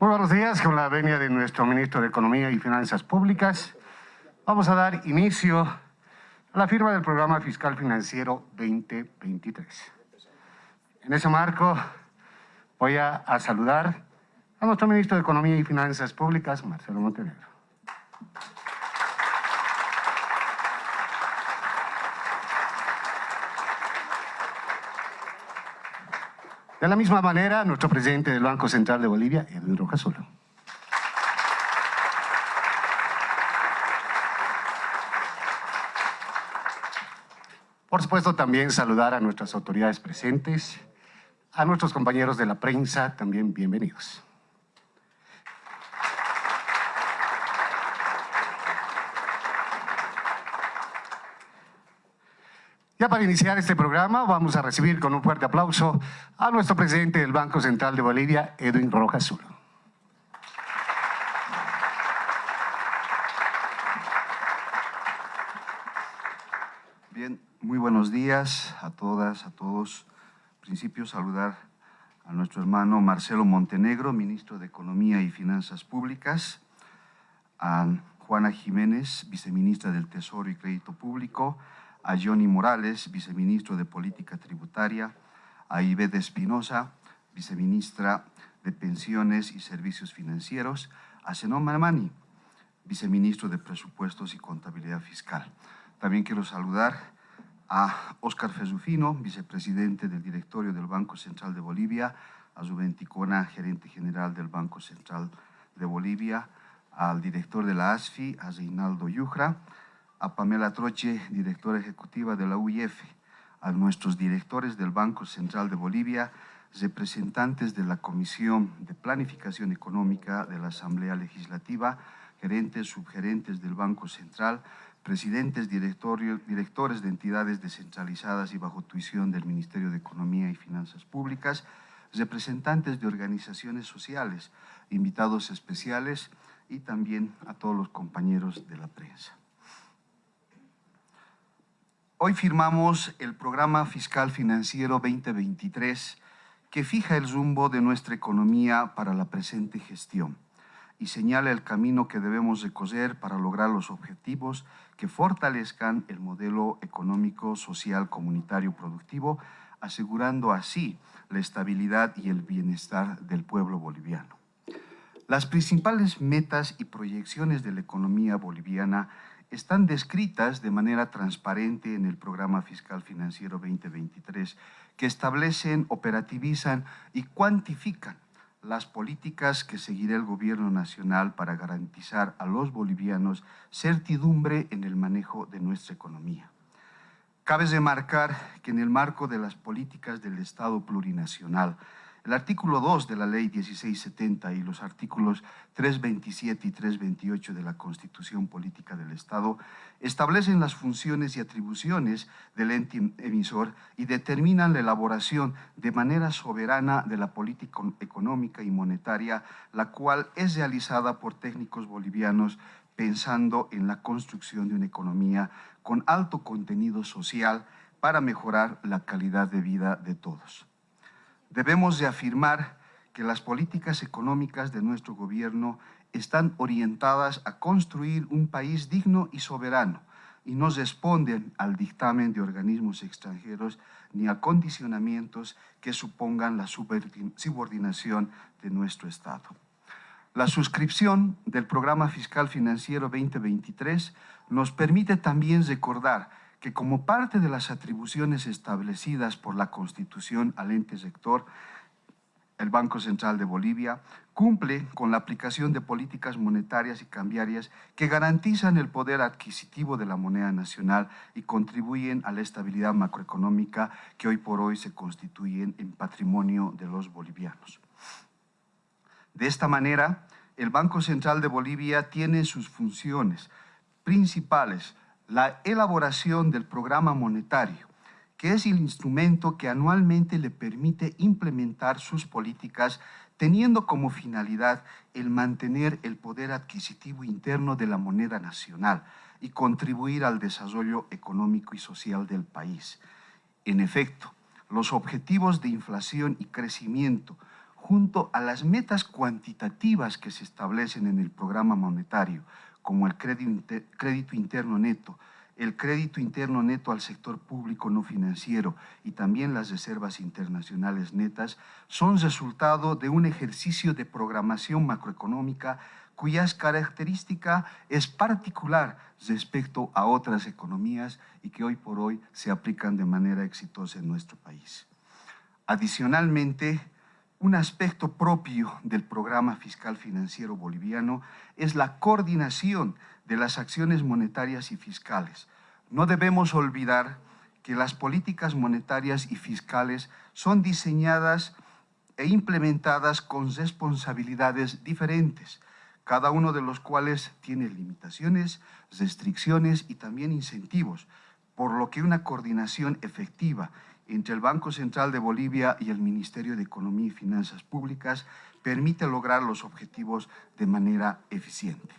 Muy buenos días, con la venia de nuestro ministro de Economía y Finanzas Públicas, vamos a dar inicio a la firma del programa fiscal financiero 2023. En ese marco voy a, a saludar a nuestro ministro de Economía y Finanzas Públicas, Marcelo Montenegro. De la misma manera, nuestro presidente del Banco Central de Bolivia, Edwin Rojas Solo. Por supuesto, también saludar a nuestras autoridades presentes, a nuestros compañeros de la prensa, también bienvenidos. Ya para iniciar este programa vamos a recibir con un fuerte aplauso a nuestro presidente del Banco Central de Bolivia, Edwin Rojas. Bien, muy buenos días a todas, a todos. En principio saludar a nuestro hermano Marcelo Montenegro, ministro de Economía y Finanzas Públicas, a Juana Jiménez, viceministra del Tesoro y Crédito Público, a Johnny Morales, viceministro de Política Tributaria, a Ivette Espinosa, viceministra de Pensiones y Servicios Financieros, a Zenón Marmani, viceministro de Presupuestos y Contabilidad Fiscal. También quiero saludar a Óscar Fezufino, vicepresidente del directorio del Banco Central de Bolivia, a Zubenticona, gerente general del Banco Central de Bolivia, al director de la ASFI, a Reinaldo Yujra, a Pamela Troche, directora ejecutiva de la UIF, a nuestros directores del Banco Central de Bolivia, representantes de la Comisión de Planificación Económica de la Asamblea Legislativa, gerentes, subgerentes del Banco Central, presidentes, directores de entidades descentralizadas y bajo tuición del Ministerio de Economía y Finanzas Públicas, representantes de organizaciones sociales, invitados especiales y también a todos los compañeros de la prensa. Hoy firmamos el Programa Fiscal Financiero 2023 que fija el rumbo de nuestra economía para la presente gestión y señala el camino que debemos recorrer para lograr los objetivos que fortalezcan el modelo económico, social, comunitario, productivo, asegurando así la estabilidad y el bienestar del pueblo boliviano. Las principales metas y proyecciones de la economía boliviana están descritas de manera transparente en el Programa Fiscal Financiero 2023, que establecen, operativizan y cuantifican las políticas que seguirá el Gobierno Nacional para garantizar a los bolivianos certidumbre en el manejo de nuestra economía. Cabe remarcar que en el marco de las políticas del Estado plurinacional, el artículo 2 de la ley 1670 y los artículos 327 y 328 de la Constitución Política del Estado establecen las funciones y atribuciones del ente emisor y determinan la elaboración de manera soberana de la política económica y monetaria, la cual es realizada por técnicos bolivianos pensando en la construcción de una economía con alto contenido social para mejorar la calidad de vida de todos. Debemos de afirmar que las políticas económicas de nuestro gobierno están orientadas a construir un país digno y soberano y no responden al dictamen de organismos extranjeros ni a condicionamientos que supongan la subordinación de nuestro Estado. La suscripción del Programa Fiscal Financiero 2023 nos permite también recordar que como parte de las atribuciones establecidas por la Constitución al ente sector, el Banco Central de Bolivia cumple con la aplicación de políticas monetarias y cambiarias que garantizan el poder adquisitivo de la moneda nacional y contribuyen a la estabilidad macroeconómica que hoy por hoy se constituyen en patrimonio de los bolivianos. De esta manera, el Banco Central de Bolivia tiene sus funciones principales la elaboración del programa monetario, que es el instrumento que anualmente le permite implementar sus políticas teniendo como finalidad el mantener el poder adquisitivo interno de la moneda nacional y contribuir al desarrollo económico y social del país. En efecto, los objetivos de inflación y crecimiento, junto a las metas cuantitativas que se establecen en el programa monetario, como el crédito interno neto, el crédito interno neto al sector público no financiero y también las reservas internacionales netas son resultado de un ejercicio de programación macroeconómica cuya característica es particular respecto a otras economías y que hoy por hoy se aplican de manera exitosa en nuestro país. Adicionalmente, un aspecto propio del programa fiscal financiero boliviano es la coordinación de las acciones monetarias y fiscales. No debemos olvidar que las políticas monetarias y fiscales son diseñadas e implementadas con responsabilidades diferentes, cada uno de los cuales tiene limitaciones, restricciones y también incentivos, por lo que una coordinación efectiva entre el Banco Central de Bolivia y el Ministerio de Economía y Finanzas Públicas permite lograr los objetivos de manera eficiente.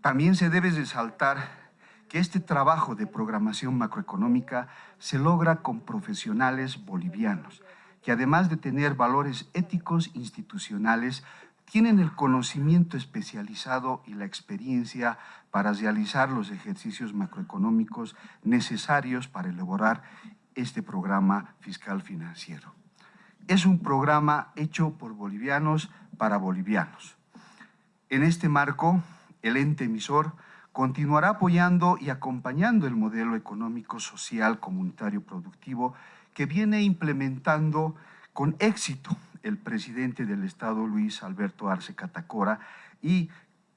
También se debe resaltar que este trabajo de programación macroeconómica se logra con profesionales bolivianos, que además de tener valores éticos institucionales, tienen el conocimiento especializado y la experiencia para realizar los ejercicios macroeconómicos necesarios para elaborar este programa fiscal financiero. Es un programa hecho por bolivianos para bolivianos. En este marco, el ente emisor continuará apoyando y acompañando el modelo económico, social, comunitario, productivo que viene implementando con éxito el presidente del Estado, Luis Alberto Arce Catacora, y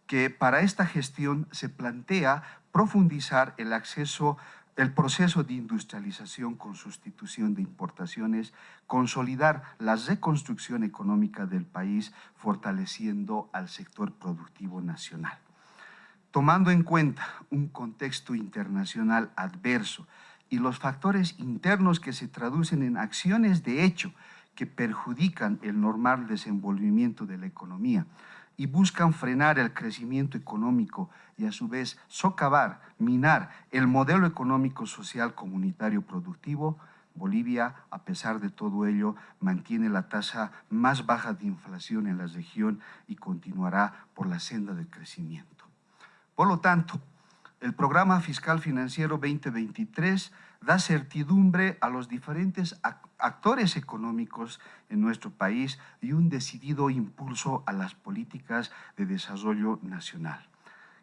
que para esta gestión se plantea profundizar el acceso el proceso de industrialización con sustitución de importaciones, consolidar la reconstrucción económica del país, fortaleciendo al sector productivo nacional. Tomando en cuenta un contexto internacional adverso y los factores internos que se traducen en acciones de hecho que perjudican el normal desenvolvimiento de la economía, y buscan frenar el crecimiento económico y a su vez socavar, minar el modelo económico, social, comunitario, productivo, Bolivia, a pesar de todo ello, mantiene la tasa más baja de inflación en la región y continuará por la senda del crecimiento. Por lo tanto, el Programa Fiscal Financiero 2023 da certidumbre a los diferentes actores económicos en nuestro país y un decidido impulso a las políticas de desarrollo nacional.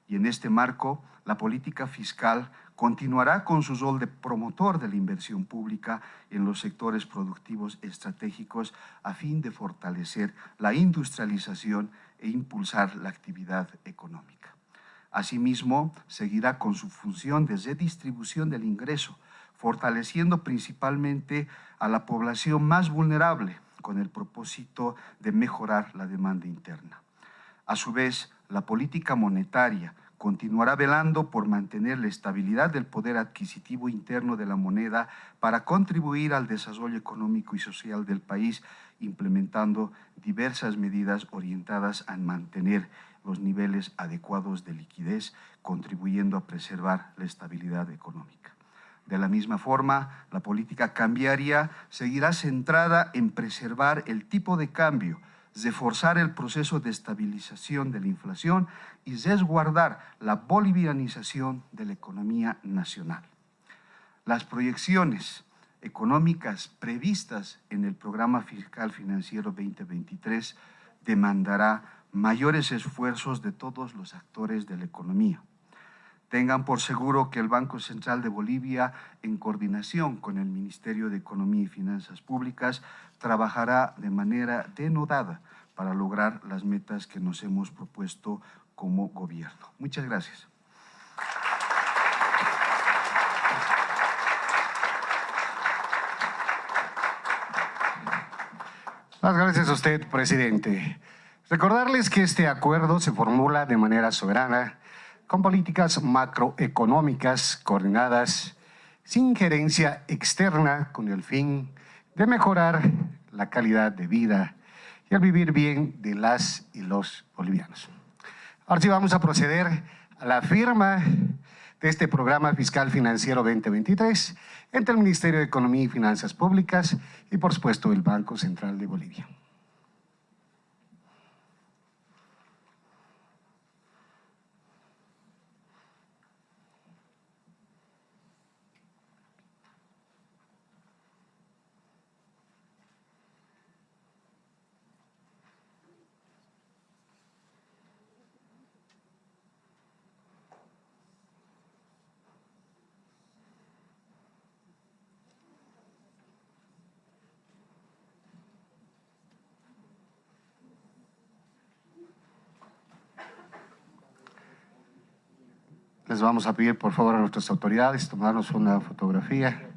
Y en este marco, la política fiscal continuará con su rol de promotor de la inversión pública en los sectores productivos estratégicos a fin de fortalecer la industrialización e impulsar la actividad económica. Asimismo, seguirá con su función de redistribución del ingreso, fortaleciendo principalmente a la población más vulnerable con el propósito de mejorar la demanda interna. A su vez, la política monetaria continuará velando por mantener la estabilidad del poder adquisitivo interno de la moneda para contribuir al desarrollo económico y social del país, implementando diversas medidas orientadas a mantener los niveles adecuados de liquidez, contribuyendo a preservar la estabilidad económica. De la misma forma, la política cambiaria seguirá centrada en preservar el tipo de cambio, reforzar el proceso de estabilización de la inflación y resguardar la bolivianización de la economía nacional. Las proyecciones económicas previstas en el Programa Fiscal Financiero 2023 demandará mayores esfuerzos de todos los actores de la economía. Tengan por seguro que el Banco Central de Bolivia, en coordinación con el Ministerio de Economía y Finanzas Públicas, trabajará de manera denodada para lograr las metas que nos hemos propuesto como gobierno. Muchas gracias. Muchas gracias a usted, presidente. Recordarles que este acuerdo se formula de manera soberana con políticas macroeconómicas coordinadas sin gerencia externa con el fin de mejorar la calidad de vida y el vivir bien de las y los bolivianos. Ahora sí vamos a proceder a la firma de este programa fiscal financiero 2023 entre el Ministerio de Economía y Finanzas Públicas y por supuesto el Banco Central de Bolivia. Les vamos a pedir, por favor, a nuestras autoridades tomarnos una fotografía.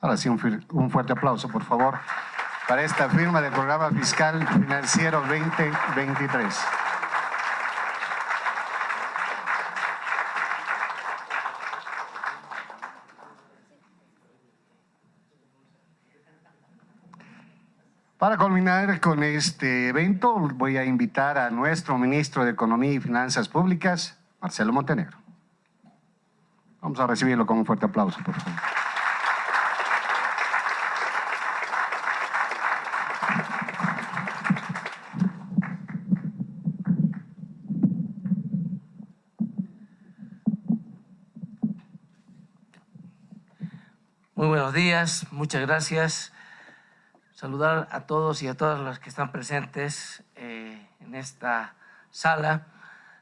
Ahora sí, un, un fuerte aplauso, por favor, para esta firma del Programa Fiscal Financiero 2023. Para culminar con este evento, voy a invitar a nuestro ministro de Economía y Finanzas Públicas, Marcelo Montenegro. Vamos a recibirlo con un fuerte aplauso, por favor. Muy buenos días, muchas gracias saludar a todos y a todas las que están presentes eh, en esta sala.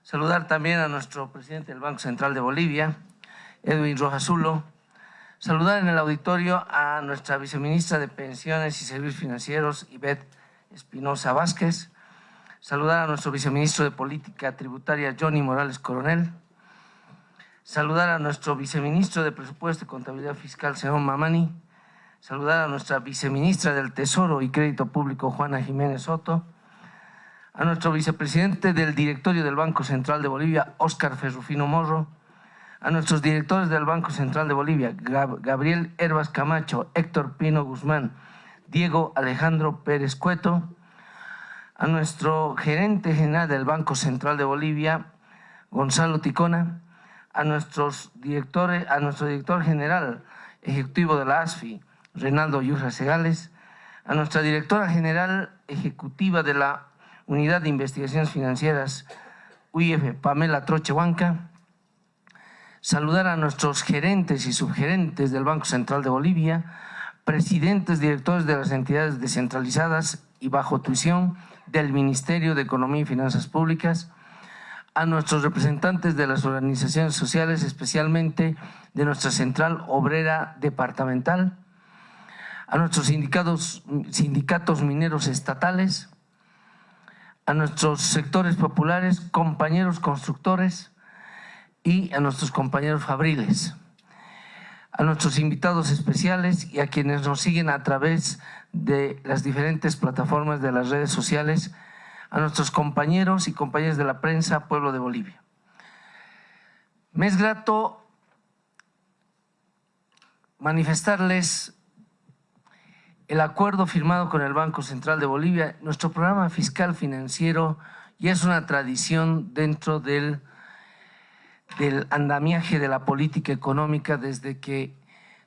Saludar también a nuestro presidente del Banco Central de Bolivia, Edwin Rojazulo. Saludar en el auditorio a nuestra viceministra de Pensiones y Servicios Financieros, Ivette Espinosa Vázquez. Saludar a nuestro viceministro de Política Tributaria, Johnny Morales Coronel. Saludar a nuestro viceministro de Presupuesto y Contabilidad Fiscal, señor Mamani saludar a nuestra viceministra del Tesoro y Crédito Público, Juana Jiménez Soto, a nuestro vicepresidente del directorio del Banco Central de Bolivia, Óscar Ferrufino Morro, a nuestros directores del Banco Central de Bolivia, Gabriel Herbas Camacho, Héctor Pino Guzmán, Diego Alejandro Pérez Cueto, a nuestro gerente general del Banco Central de Bolivia, Gonzalo Ticona, a nuestros directores, a nuestro director general ejecutivo de la ASFI, Renaldo Yurra Segales, a nuestra directora general ejecutiva de la Unidad de Investigaciones Financieras, UIF, Pamela Trochehuanca, saludar a nuestros gerentes y subgerentes del Banco Central de Bolivia, presidentes, directores de las entidades descentralizadas y bajo tuición del Ministerio de Economía y Finanzas Públicas, a nuestros representantes de las organizaciones sociales, especialmente de nuestra Central Obrera Departamental, a nuestros sindicatos, sindicatos mineros estatales, a nuestros sectores populares, compañeros constructores y a nuestros compañeros fabriles, a nuestros invitados especiales y a quienes nos siguen a través de las diferentes plataformas de las redes sociales, a nuestros compañeros y compañeras de la prensa Pueblo de Bolivia. Me es grato manifestarles el acuerdo firmado con el Banco Central de Bolivia, nuestro programa fiscal financiero ya es una tradición dentro del, del andamiaje de la política económica desde que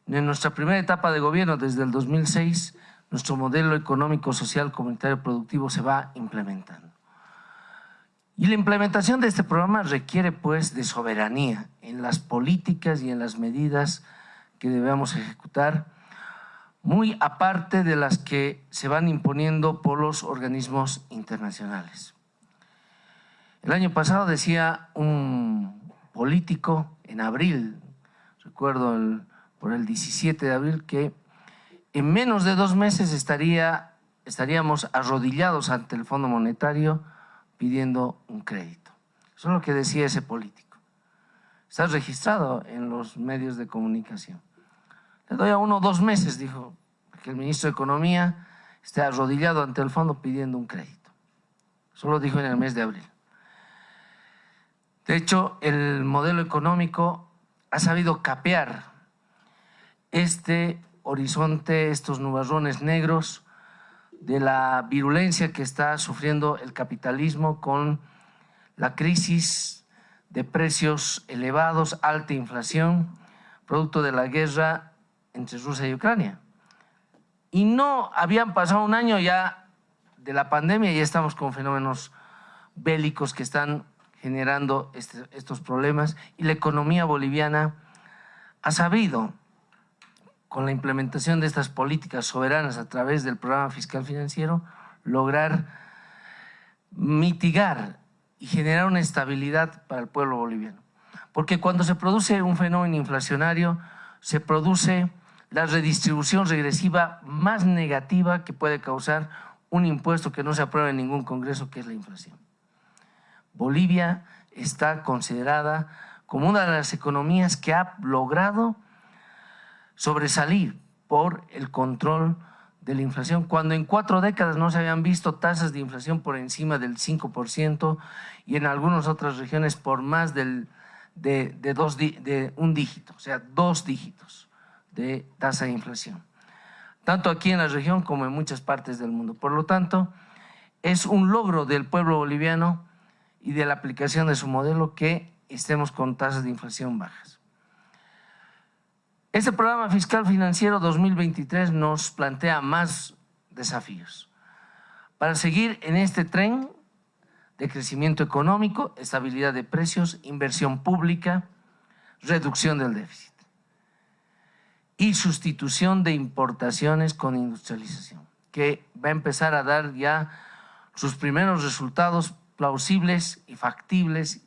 en nuestra primera etapa de gobierno, desde el 2006, nuestro modelo económico, social, comunitario, productivo se va implementando. Y la implementación de este programa requiere pues de soberanía en las políticas y en las medidas que debemos ejecutar muy aparte de las que se van imponiendo por los organismos internacionales. El año pasado decía un político en abril, recuerdo por el 17 de abril, que en menos de dos meses estaría, estaríamos arrodillados ante el Fondo Monetario pidiendo un crédito. Eso es lo que decía ese político. Está registrado en los medios de comunicación. Le doy a uno dos meses, dijo, que el ministro de Economía esté arrodillado ante el fondo pidiendo un crédito. Eso lo dijo en el mes de abril. De hecho, el modelo económico ha sabido capear este horizonte, estos nubarrones negros de la virulencia que está sufriendo el capitalismo con la crisis de precios elevados, alta inflación, producto de la guerra entre Rusia y Ucrania. Y no habían pasado un año ya de la pandemia y ya estamos con fenómenos bélicos que están generando este, estos problemas y la economía boliviana ha sabido, con la implementación de estas políticas soberanas a través del programa fiscal financiero, lograr mitigar y generar una estabilidad para el pueblo boliviano. Porque cuando se produce un fenómeno inflacionario, se produce la redistribución regresiva más negativa que puede causar un impuesto que no se aprueba en ningún congreso, que es la inflación. Bolivia está considerada como una de las economías que ha logrado sobresalir por el control de la inflación, cuando en cuatro décadas no se habían visto tasas de inflación por encima del 5% y en algunas otras regiones por más del, de, dos, de un dígito, o sea, dos dígitos de tasa de inflación, tanto aquí en la región como en muchas partes del mundo. Por lo tanto, es un logro del pueblo boliviano y de la aplicación de su modelo que estemos con tasas de inflación bajas. Este programa fiscal financiero 2023 nos plantea más desafíos. Para seguir en este tren de crecimiento económico, estabilidad de precios, inversión pública, reducción del déficit y sustitución de importaciones con industrialización, que va a empezar a dar ya sus primeros resultados plausibles y factibles,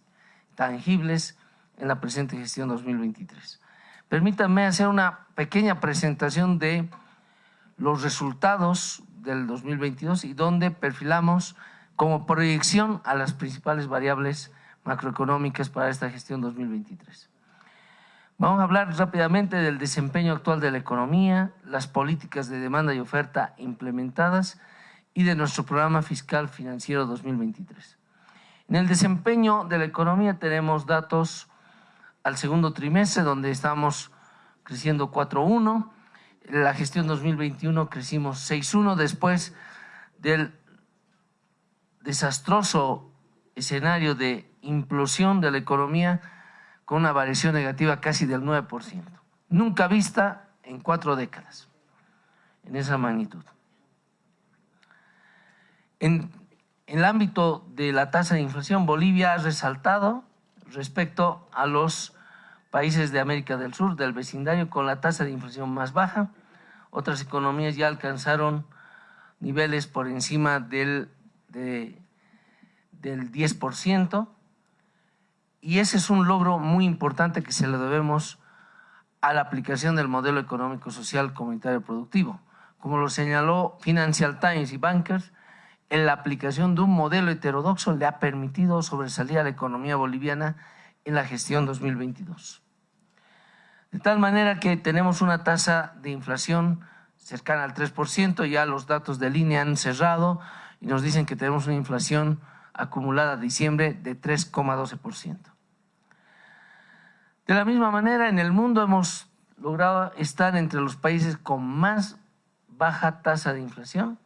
tangibles en la presente gestión 2023. Permítanme hacer una pequeña presentación de los resultados del 2022 y donde perfilamos como proyección a las principales variables macroeconómicas para esta gestión 2023. Vamos a hablar rápidamente del desempeño actual de la economía, las políticas de demanda y oferta implementadas y de nuestro programa fiscal financiero 2023. En el desempeño de la economía tenemos datos al segundo trimestre, donde estamos creciendo 4.1. La gestión 2021 crecimos 6.1 después del desastroso escenario de implosión de la economía con una variación negativa casi del 9%. Nunca vista en cuatro décadas, en esa magnitud. En, el ámbito de la tasa de inflación, Bolivia ha resaltado respecto a los países de América del Sur, del vecindario, con la tasa de inflación más baja. Otras economías ya alcanzaron niveles por encima del, del 10%. Y ese es un logro muy importante que se le debemos a la aplicación del modelo económico social comunitario productivo. Como lo señaló Financial Times y Bankers, en la aplicación de un modelo heterodoxo le ha permitido sobresalir a la economía boliviana en la gestión 2022. De tal manera que tenemos una tasa de inflación cercana al 3%, ya los datos de línea han cerrado y nos dicen que tenemos una inflación acumulada a diciembre de 3,12%. De la misma manera, en el mundo hemos logrado estar entre los países con más baja tasa de inflación.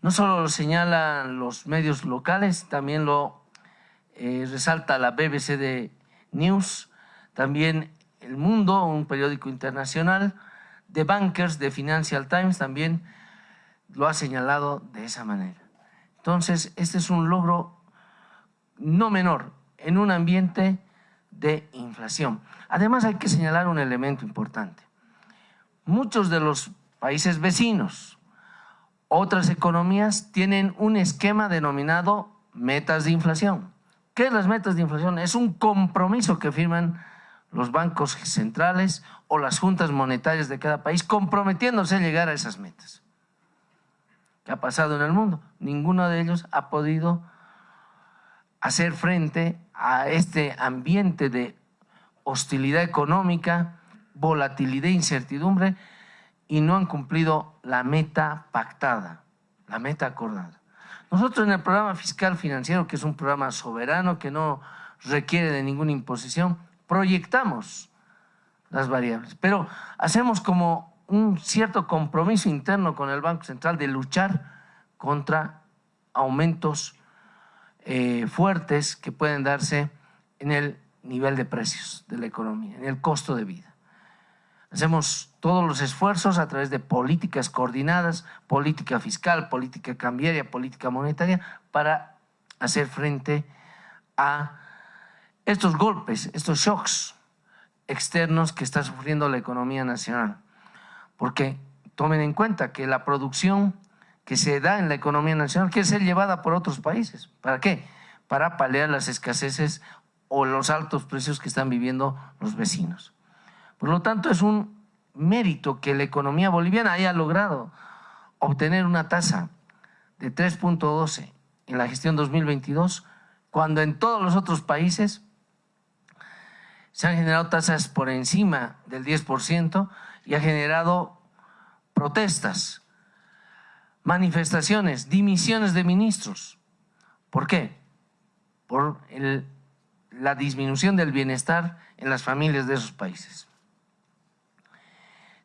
No solo lo señalan los medios locales, también lo eh, resalta la BBC de News, también el Mundo, un periódico internacional, de Bankers, de Financial Times también lo ha señalado de esa manera. Entonces, este es un logro no menor en un ambiente de inflación. Además, hay que señalar un elemento importante. Muchos de los países vecinos, otras economías, tienen un esquema denominado metas de inflación. ¿Qué es las metas de inflación? Es un compromiso que firman los bancos centrales o las juntas monetarias de cada país comprometiéndose a llegar a esas metas. ¿Qué ha pasado en el mundo? Ninguno de ellos ha podido hacer frente a este ambiente de hostilidad económica, volatilidad e incertidumbre y no han cumplido la meta pactada, la meta acordada. Nosotros en el programa fiscal financiero, que es un programa soberano que no requiere de ninguna imposición, proyectamos las variables, pero hacemos como un cierto compromiso interno con el Banco Central de luchar contra aumentos eh, fuertes que pueden darse en el nivel de precios de la economía, en el costo de vida. Hacemos todos los esfuerzos a través de políticas coordinadas, política fiscal, política cambiaria, política monetaria, para hacer frente a estos golpes, estos shocks externos que está sufriendo la economía nacional. Porque tomen en cuenta que la producción que se da en la economía nacional quiere ser llevada por otros países. ¿Para qué? Para paliar las escaseces o los altos precios que están viviendo los vecinos. Por lo tanto, es un mérito que la economía boliviana haya logrado obtener una tasa de 3.12 en la gestión 2022 cuando en todos los otros países se han generado tasas por encima del 10% y ha generado protestas, manifestaciones, dimisiones de ministros. ¿Por qué? Por la disminución del bienestar en las familias de esos países.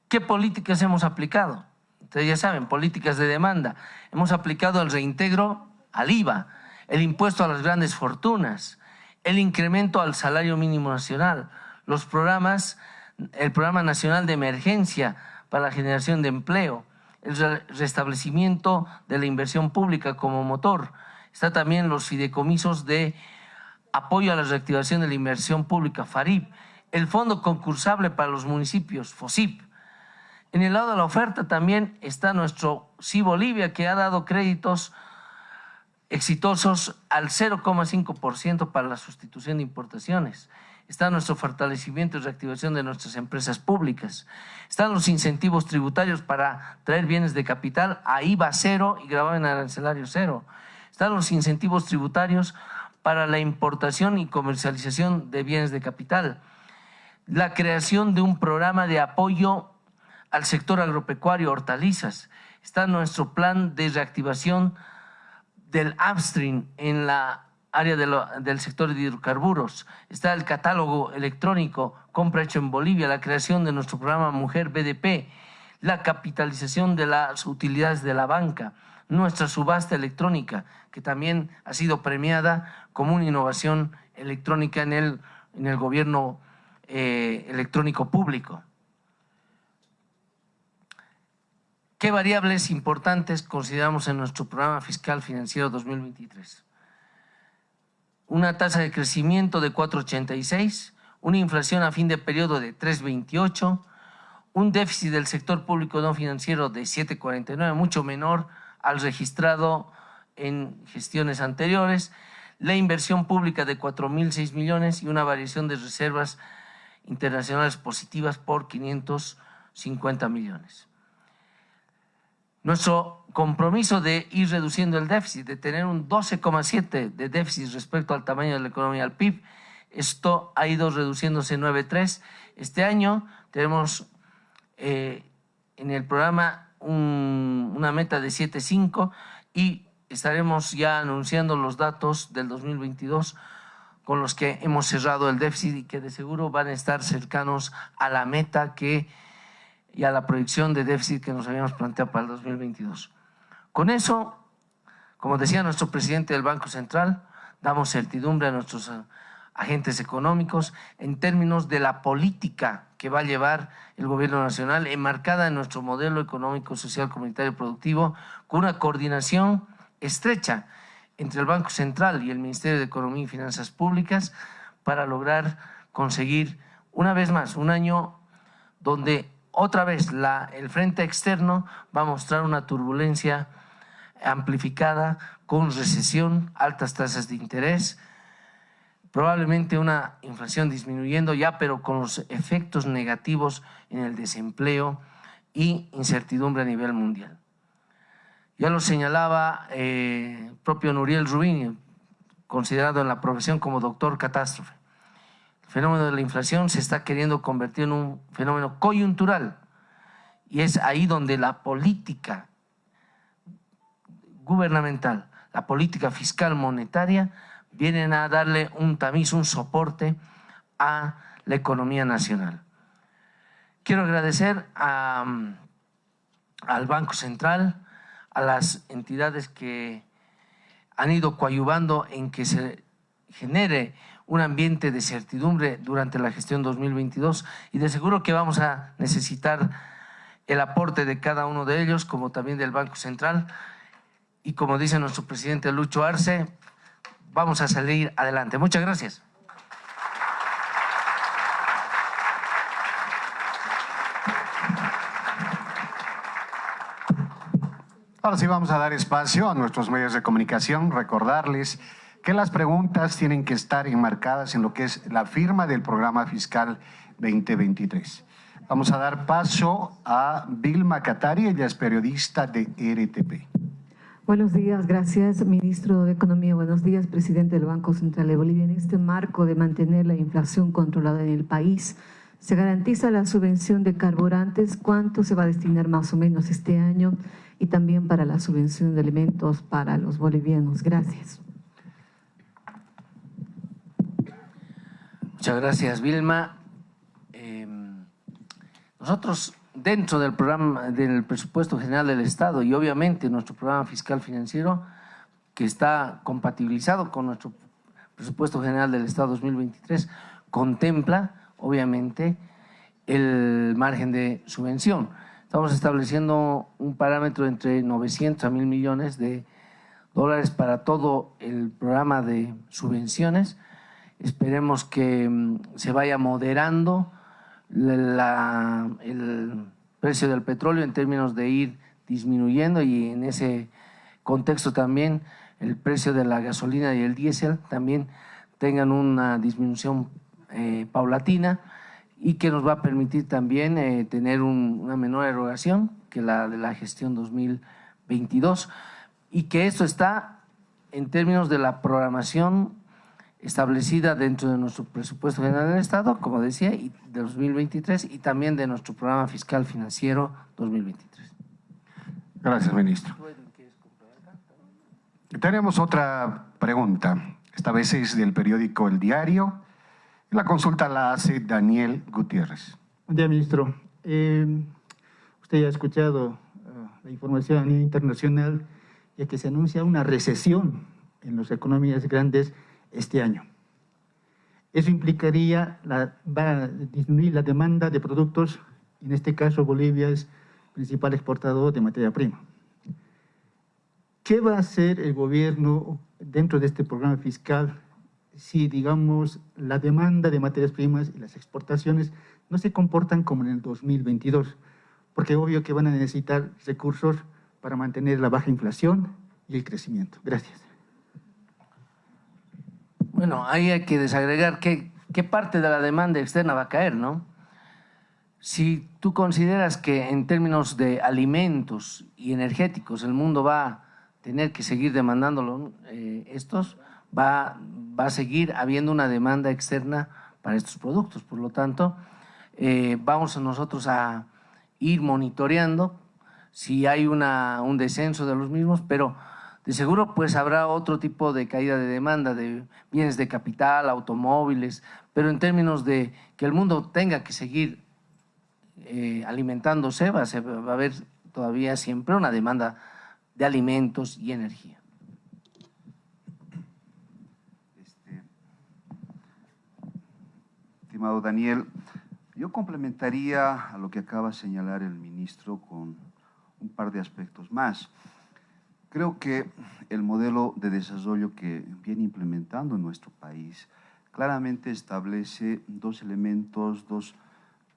¿Qué políticas hemos aplicado? Ustedes ya saben, políticas de demanda. Hemos aplicado el reintegro al IVA, el impuesto a las grandes fortunas, el incremento al salario mínimo nacional, los programas, el programa nacional de emergencia para la generación de empleo, el restablecimiento de la inversión pública como motor. Está también los fideicomisos de apoyo a la reactivación de la inversión pública, FARIP, el fondo concursable para los municipios, FOSIP. En el lado de la oferta también está nuestro Sí Bolivia, que ha dado créditos exitosos al 0,5% para la sustitución de importaciones. Está nuestro fortalecimiento y reactivación de nuestras empresas públicas. Están los incentivos tributarios para traer bienes de capital a IVA cero y gravamen arancelario cero. Están los incentivos tributarios para la importación y comercialización de bienes de capital. La creación de un programa de apoyo al sector agropecuario, hortalizas. Está nuestro plan de reactivación del upstream en la área del sector de hidrocarburos. Está el catálogo electrónico, compra hecho en Bolivia, la creación de nuestro programa Mujer BDP, la capitalización de las utilidades de la banca, nuestra subasta electrónica, que también ha sido premiada como una innovación electrónica en el, en el gobierno eh, electrónico público. ¿Qué variables importantes consideramos en nuestro programa fiscal financiero 2023? Una tasa de crecimiento de 4,86, una inflación a fin de periodo de 3,28, un déficit del sector público no financiero de 7,49, mucho menor al registrado en gestiones anteriores, la inversión pública de 4.006 millones y una variación de reservas internacionales positivas por 550 millones. Nuestro compromiso de ir reduciendo el déficit, de tener un 12,7 de déficit respecto al tamaño de la economía, al PIB, esto ha ido reduciéndose 9,3. Este año tenemos eh, en el programa una meta de 7,5 y estaremos ya anunciando los datos del 2022 con los que hemos cerrado el déficit y que de seguro van a estar cercanos a la meta que y a la proyección de déficit que nos habíamos planteado para el 2022. Con eso, como decía nuestro presidente del Banco Central, damos certidumbre a nuestros eh, agentes económicos en términos de la política que va a llevar el gobierno nacional enmarcada en nuestro modelo económico, social, comunitario y productivo con una coordinación estrecha entre el Banco Central y el Ministerio de Economía y Finanzas Públicas para lograr conseguir una vez más un año donde otra vez el frente externo va a mostrar una turbulencia amplificada con recesión, altas tasas de interés, probablemente una inflación disminuyendo ya, pero con los efectos negativos en el desempleo y incertidumbre a nivel mundial. Ya lo señalaba eh, propio Nuriel Rubini, considerado en la profesión como doctor catástrofe fenómeno de la inflación se está queriendo convertir en un fenómeno coyuntural y es ahí donde la política gubernamental, la política fiscal monetaria vienen a darle un tamiz, un soporte a la economía nacional. Quiero agradecer al Banco Central, a las entidades que han ido coadyuvando en que se genere un ambiente de certidumbre durante la gestión 2022 y de seguro que vamos a necesitar el aporte de cada uno de ellos, como también del Banco Central. Y como dice nuestro presidente Lucho Arce, vamos a salir adelante. Muchas gracias. Ahora sí vamos a dar espacio a nuestros medios de comunicación, recordarles que las preguntas tienen que estar enmarcadas en lo que es la firma del programa fiscal 2023. Vamos a dar paso a Vilma Catari, ella es periodista de RTP. Buenos días, gracias, ministro de Economía. Buenos días, presidente del Banco Central de Bolivia. En este marco de mantener la inflación controlada en el país, ¿se garantiza la subvención de carburantes? ¿Cuánto se va a destinar más o menos este año? Y también para la subvención de alimentos para los bolivianos. Gracias. Muchas gracias, Vilma. Em, nosotros dentro del programa del presupuesto general del Estado y obviamente nuestro programa fiscal financiero que está compatibilizado con nuestro presupuesto general del Estado 2023 contempla obviamente el margen de subvención. Estamos estableciendo un parámetro entre 900 a 1000 millones de dólares para todo el programa de subvenciones. Esperemos que mm, se vaya moderando el precio del petróleo en términos de ir disminuyendo y en ese contexto también el precio de la gasolina y el diésel también tengan una disminución eh, paulatina y que nos va a permitir también eh, tener una menor erogación que la de la gestión 2022 y que esto está en términos de la programación establecida dentro de nuestro presupuesto general del Estado, como decía, y de 2023 y también de nuestro programa fiscal financiero 2023. Gracias, ministro. Tenemos otra pregunta, esta vez es del periódico El Diario. La consulta la hace Daniel Gutiérrez. Buen día, ministro. Eh, usted ya ha escuchado uh, la información internacional, ya que se anuncia una recesión en las economías grandes este año. Eso implicaría, la, va a disminuir la demanda de productos, en este caso Bolivia es principal exportador de materia prima. ¿Qué va a hacer el gobierno dentro de este programa fiscal si, digamos, la demanda de materias primas y las exportaciones no se comportan como en el 2022? Porque obvio que van a necesitar recursos para mantener la baja inflación y el crecimiento. Gracias. Bueno, ahí hay que desagregar qué, qué parte de la demanda externa va a caer, ¿no? Si tú consideras que en términos de alimentos y energéticos el mundo va a tener que seguir demandando eh, estos, va, va a seguir habiendo una demanda externa para estos productos. Por lo tanto, eh, vamos nosotros a ir monitoreando si hay una, un descenso de los mismos, pero de seguro pues habrá otro tipo de caída de demanda de bienes de capital, automóviles, pero en términos de que el mundo tenga que seguir eh, alimentándose, va a, haber todavía siempre una demanda de alimentos y energía. Este, estimado Daniel, yo complementaría a lo que acaba de señalar el ministro con un par de aspectos más. Creo que el modelo de desarrollo que viene implementando en nuestro país claramente establece dos elementos, dos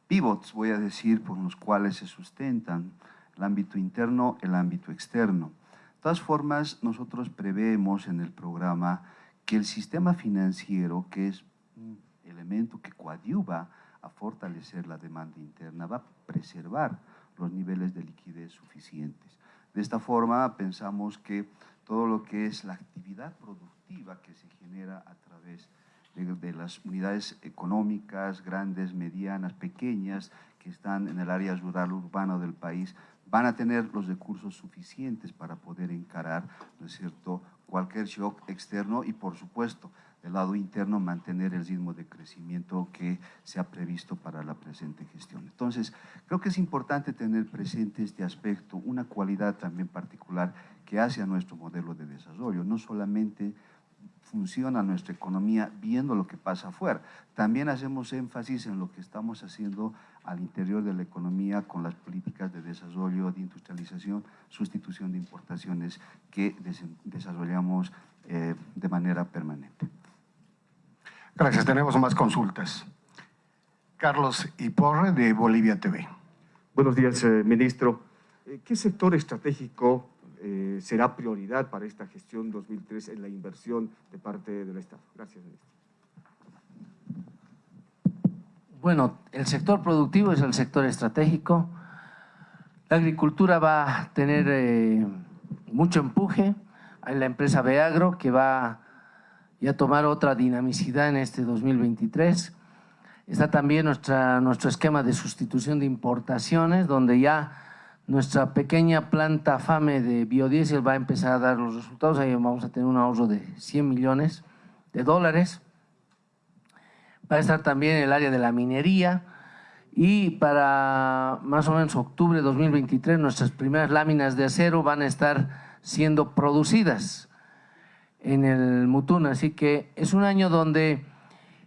pivots, voy a decir, por los cuales se sustentan el ámbito interno, el ámbito externo. De todas formas, nosotros preveemos en el programa que el sistema financiero, que es un elemento que coadyuva a fortalecer la demanda interna, va a preservar los niveles de liquidez suficientes. De esta forma pensamos que todo lo que es la actividad productiva que se genera a través de, las unidades económicas, grandes, medianas, pequeñas, que están en el área rural urbana del país, van a tener los recursos suficientes para poder encarar, ¿no es cierto?, cualquier shock externo y, por supuesto, del lado interno mantener el ritmo de crecimiento que se ha previsto para la presente gestión. Entonces, creo que es importante tener presente este aspecto, una cualidad también particular que hace a nuestro modelo de desarrollo, no solamente funciona nuestra economía viendo lo que pasa afuera. También hacemos énfasis en lo que estamos haciendo al interior de la economía con las políticas de desarrollo, de industrialización, sustitución de importaciones que desarrollamos eh, de manera permanente. Gracias, tenemos más consultas. Carlos Iporre, de Bolivia TV. Buenos días, eh, ministro. Eh, ¿Qué sector estratégico eh, será prioridad para esta gestión 2003 en la inversión de parte del Estado? Gracias, ministro. Bueno, el sector productivo es el sector estratégico. La agricultura va a tener mucho empuje. Hay la empresa Beagro que va a tomar otra dinamicidad en este 2023. Está también nuestro esquema de sustitución de importaciones, donde ya nuestra pequeña planta FAME de biodiesel va a empezar a dar los resultados. Ahí vamos a tener un ahorro de 100 millones de dólares. Va a estar también el área de la minería y para más o menos octubre de 2023 nuestras primeras láminas de acero van a estar siendo producidas en el Mutún. Así que es un año donde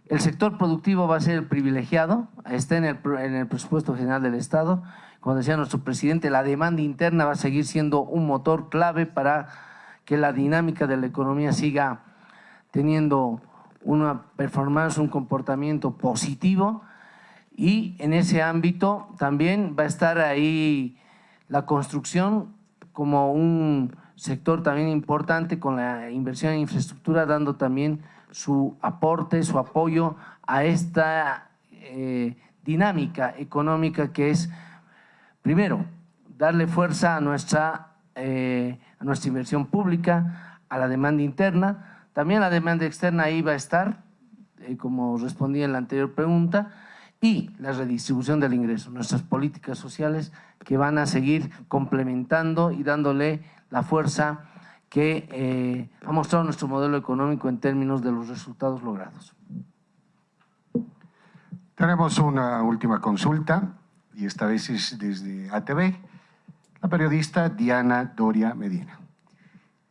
el sector productivo va a ser privilegiado, está en el, en el presupuesto general del Estado. Como decía nuestro presidente, la demanda interna va a seguir siendo un motor clave para que la dinámica de la economía siga teniendo una performance, un comportamiento positivo y en ese ámbito también va a estar ahí la construcción como un sector también importante con la inversión en infraestructura dando también su aporte, su apoyo a esta eh, dinámica económica que es, primero, darle fuerza a nuestra, eh, a nuestra inversión pública, a la demanda interna, también la demanda externa ahí va a estar, eh, como respondí en la anterior pregunta, y la redistribución del ingreso, nuestras políticas sociales que van a seguir complementando y dándole la fuerza que eh, ha mostrado nuestro modelo económico en términos de los resultados logrados. Tenemos una última consulta y esta vez es desde ATV, la periodista Diana Doria Medina.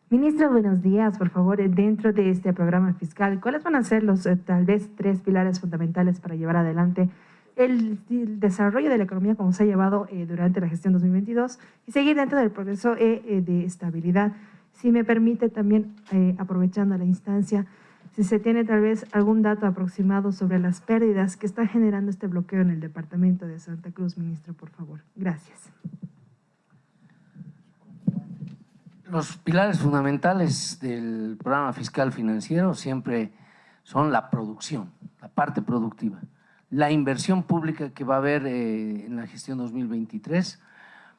Ministro, buenos días. Por favor, dentro de este programa fiscal, ¿cuáles van a ser los eh, tal vez tres pilares fundamentales para llevar adelante el, desarrollo de la economía como se ha llevado eh, durante la gestión 2022 y seguir dentro del proceso de estabilidad? Si me permite también, eh, aprovechando la instancia, si se tiene tal vez algún dato aproximado sobre las pérdidas que está generando este bloqueo en el departamento de Santa Cruz, ministro, por favor. Gracias. Los pilares fundamentales del programa fiscal financiero siempre son la producción, la parte productiva, la inversión pública que va a haber eh, en la gestión 2023,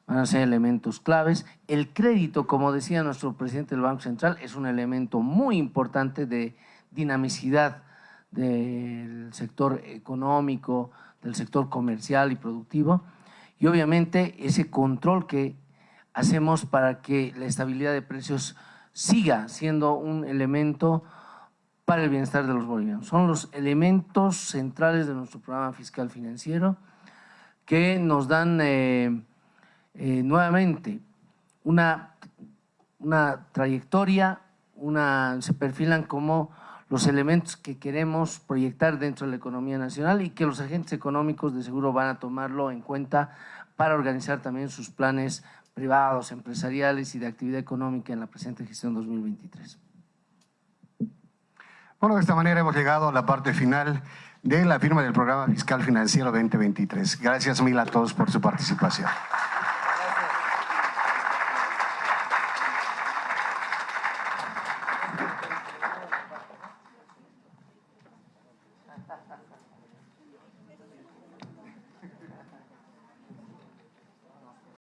van a ser elementos claves. El crédito, como decía nuestro presidente del Banco Central, es un elemento muy importante de dinamicidad del sector económico, del sector comercial y productivo. Y obviamente ese control que hacemos para que la estabilidad de precios siga siendo un elemento para el bienestar de los bolivianos. Son los elementos centrales de nuestro programa fiscal financiero que nos dan eh, eh, nuevamente una, una trayectoria, una, se perfilan como los elementos que queremos proyectar dentro de la economía nacional y que los agentes económicos de seguro van a tomarlo en cuenta para organizar también sus planes privados, empresariales y de actividad económica en la presente gestión 2023. Bueno, de esta manera hemos llegado a la parte final de la firma del programa fiscal financiero 2023. Gracias mil a todos por su participación.